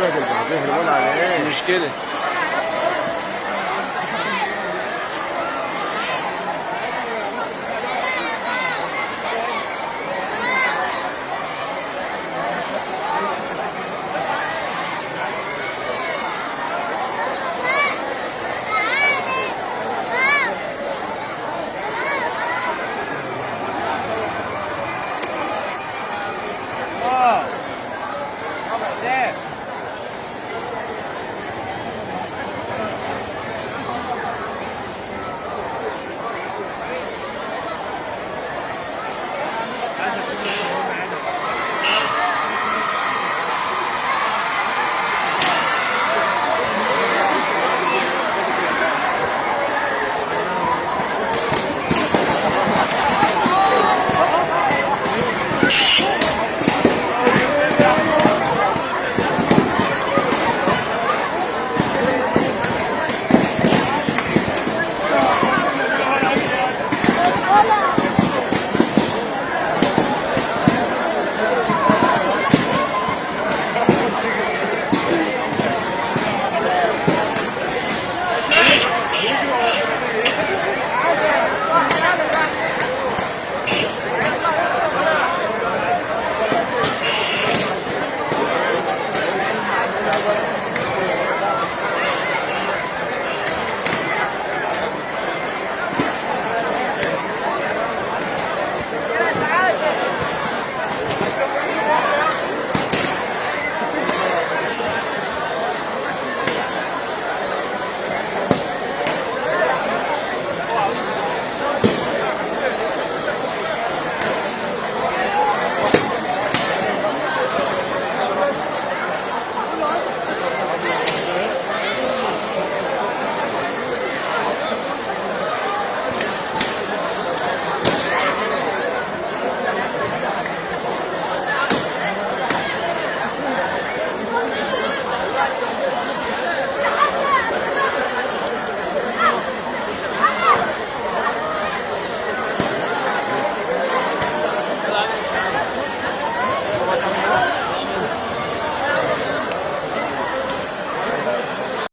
بهدل بهدل ولا عليه. مشكلة